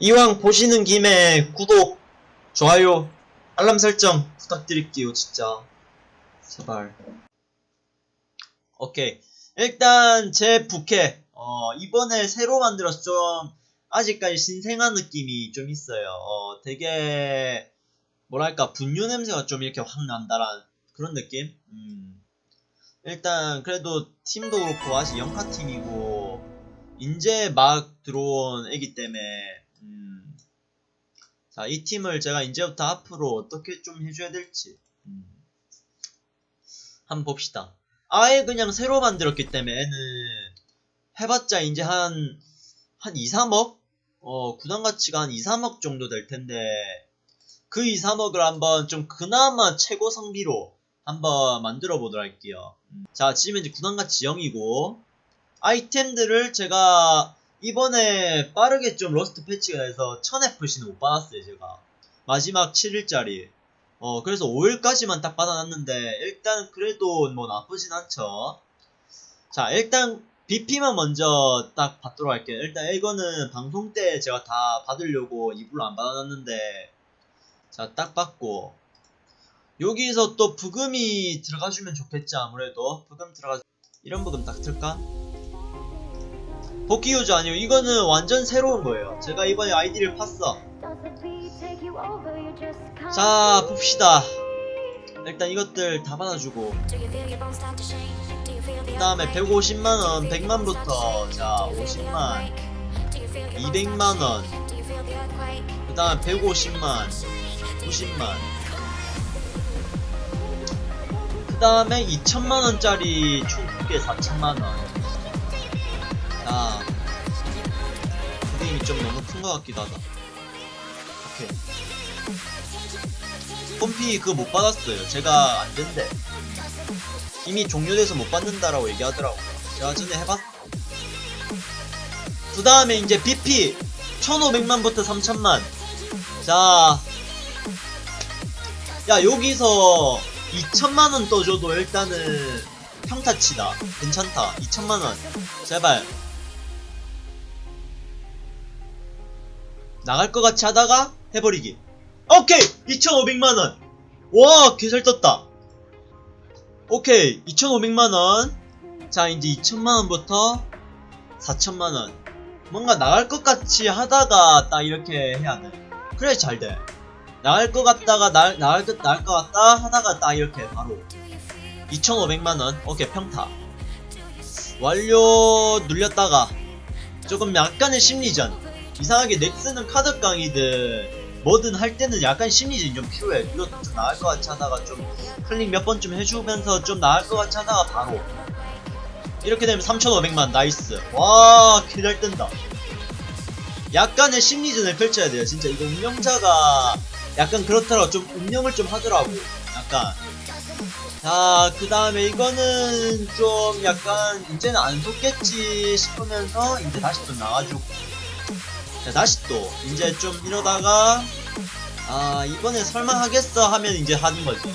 이왕 보시는 김에 구독, 좋아요, 알람 설정 부탁드릴게요, 진짜. 제발. 오케이. 일단 제 부캐 어, 이번에 새로 만들어서 좀 아직까지 신생한 느낌이 좀 있어요. 어, 되게 뭐랄까 분유 냄새가 좀 이렇게 확 난다란 그런 느낌. 음. 일단 그래도 팀도 그렇고 아직 영카 팀이고 이제 막 들어온 애기 때문에 음. 자, 이 팀을 제가 이제부터 앞으로 어떻게 좀 해줘야 될지 음. 한번 봅시다. 아예 그냥 새로 만들었기 때문에 애는 해봤자 이제 한, 한 2, 3억? 어, 구단 가치가 한 2, 3억 정도 될 텐데, 그 2, 3억을 한번 좀 그나마 최고 성비로 한번 만들어 보도록 할게요. 음. 자, 지금 이제 구단 가치 0이고, 아이템들을 제가 이번에 빠르게 좀 roster 패치가 돼서 1000FC는 못 받았어요, 제가. 마지막 7일짜리. 어, 그래서 5일까지만 딱 받아놨는데, 일단 그래도 뭐 나쁘진 않죠. 자, 일단 BP만 먼저 딱 받도록 할게요. 일단 이거는 방송 때 제가 다 받으려고 일부러 안 받아놨는데, 자, 딱 받고, 여기서 또 부금이 들어가주면 좋겠지, 아무래도. 부금 들어가, 이런 부금 딱 틀까? 복귀 유저 아니고, 이거는 완전 새로운 거예요. 제가 이번에 아이디를 팠어. 자, 봅시다. 일단 이것들 다 받아주고, 그 다음에 150만원, 100만부터, 자, 50만, 200만원, 그 다음에 150만, 90만, 그 다음에 2천만원짜리 총 2개 4천만원. 자, 좀 너무 큰 것 같기도 하다. 오케이. pom피 그거 못 받았어요. 제가 안 된대. 이미 종료돼서 못 받는다라고 얘기하더라고요. 제가 전에 해봤. 그 다음에 이제 BP 1,500만부터 3,000만. 자, 야 여기서 2천만원 떠줘도 일단은 평타치다. 괜찮다. 2천만원. 제발. 나갈 것 같이 하다가 해버리기. 오케이! 2,500만원! 와, 개잘 떴다. 오케이 2,500만원 자 이제 2천만원부터 4천만원 뭔가 나갈 것 같이 하다가 딱 이렇게 해야 돼 그래 잘돼 나갈 것 같다가 나, 나갈, 것, 나갈 것 같다 하다가 딱 이렇게 바로 2,500만원 오케이 평타 완료 눌렸다가 조금 약간의 심리전 이상하게 넥슨은 카드 강화든 뭐든 할 때는 약간 심리전이 좀 필요해. 이것도 좀 나갈 것 같이 하다가 좀 클릭 몇 번 좀 해주면서 좀 나갈 것 같이 하다가 바로 이렇게 되면 3,500만 nice. 와, 개잘 뜬다. 약간의 심리전을 펼쳐야 돼요. 진짜 이거 운영자가 약간 그렇더라고. 좀 운영을 좀 하더라고. 약간. 자, 그 다음에 이거는 좀 약간 이제는 안 속겠지 싶으면서 이제 다시 또 나와주고. 자, 다시 또 이제 좀 이러다가 아 이번에 설마 하겠어 하면 이제 하는 거죠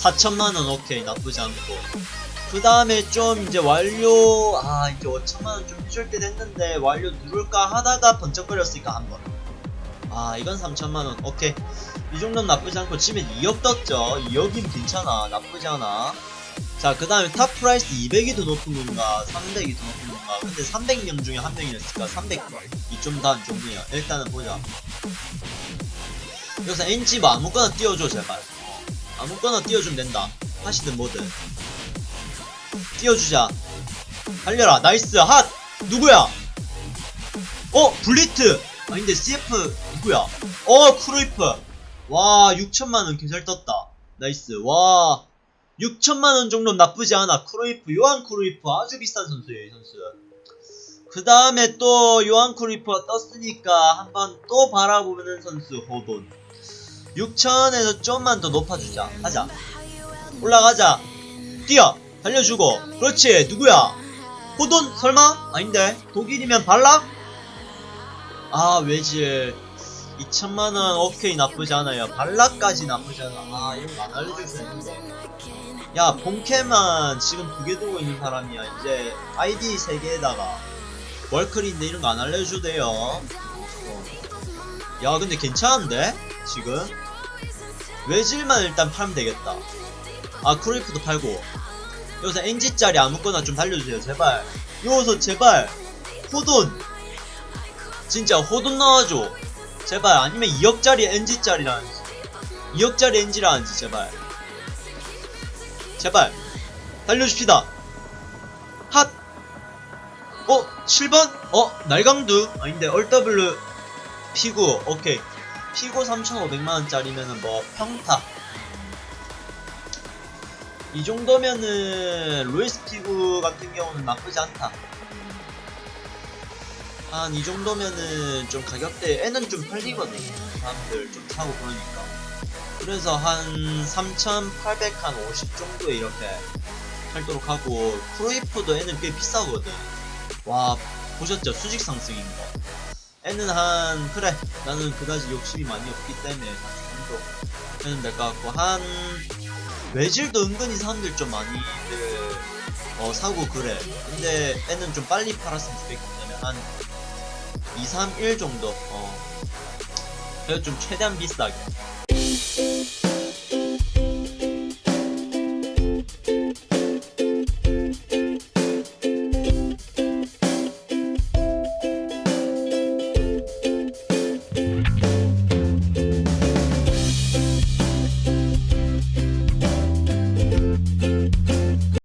4천만원 오케이 나쁘지 않고. 그 다음에 좀 이제 완료 아 이제 5천만원 좀 해줄 때 됐는데 완료 누를까 하다가 번쩍거렸으니까 한번. 아 이건 3천만원 오케이. 이 정도는 나쁘지 않고 지금 2억 떴죠. 2억이면 괜찮아 나쁘지 않아. 자, 그 다음에 top price 200이 더 높은 건가, 300이 더 높은 건가. 근데 300명 중에 한 명이었으니까 300이 좀더안 좋네요. 일단은 보자. 여기서 뭐 아무거나 띄워줘, 제발. 아무거나 띄워주면 된다. 하시든 뭐든. 띄워주자. 달려라. nice. 핫! 누구야? 어, 블리트! 아닌데, CF 누구야? 어, 크루이프. 와, 6천만원 개잘 떴다. nice. 와. 6천만원 정도 나쁘지 않아. 크루이프, 요한 크루이프 아주 비싼 선수예요, 이 선수. 그 다음에 또 요한 크루이프가 떴으니까 한번 또 바라보는 선수, 호돈. 6천에서 좀만 더 높아주자. 하자. 올라가자. 뛰어! 달려주고. 그렇지, 누구야? 호돈? 설마? 아닌데. 독일이면 발락? 아, 외질. 2천만원 오케이 나쁘지 않아요. 발락까지 나쁘지 않아. 아, 이런 거안 알려줄 수 있는데. 야 본캐만 지금 두 개 두고 있는 사람이야. 이제 아이디 세 개에다가 월클인데 이런 거 안 알려줘도 돼요. 어. 야 근데 괜찮은데? 지금? 외질만 일단 팔면 되겠다. 아 크로이프도 팔고. 여기서 NG짜리 아무거나 좀 달려주세요 제발. 여기서 제발 호돈. 진짜 호돈 나와줘 제발 아니면 2억짜리 NG짜리라는지 2억짜리 NG라는지 제발 제발 달려줍시다 핫 어? 7번? 어? 날강두? 아닌데 얼더블루 피구 오케이 피구 3,500만원짜리면은 뭐 평타 이 정도면은 로이스 피구 같은 경우는 나쁘지 않다 한 이 정도면은 좀 가격대 애는 좀 팔리거든 사람들 좀 사고 그러니까. 그래서 한 3,800, 한50 정도에 이렇게 팔도록 하고 프로이프도 애는 꽤 비싸거든. 와 보셨죠? 수직 상승인 거. 애는 한 그래 나는 그다지 욕심이 많이 없기 때문에 한 정도 해는 될 것 같고 한 외질도 은근히 사람들 좀 많이들 어 사고 그래. 근데 애는 좀 빨리 팔았으면 좋겠기 때문에 한 2, 3, 1 정도. 어. 그래서 좀 최대한 비싸게